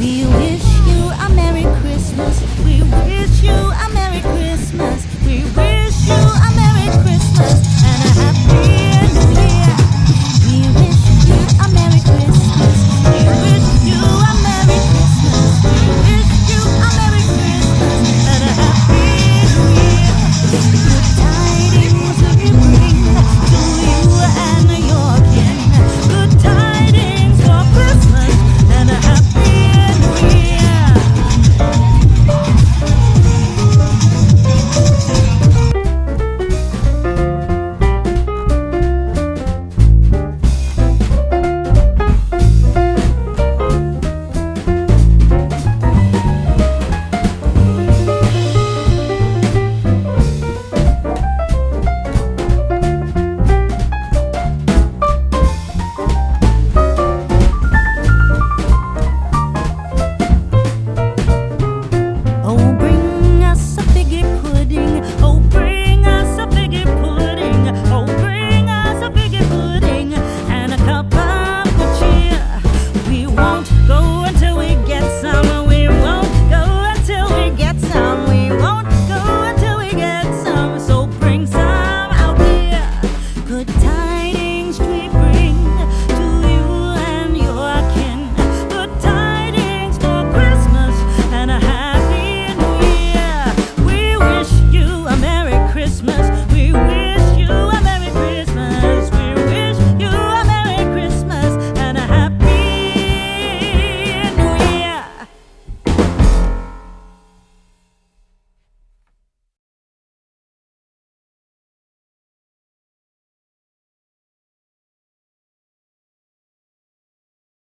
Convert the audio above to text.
we will.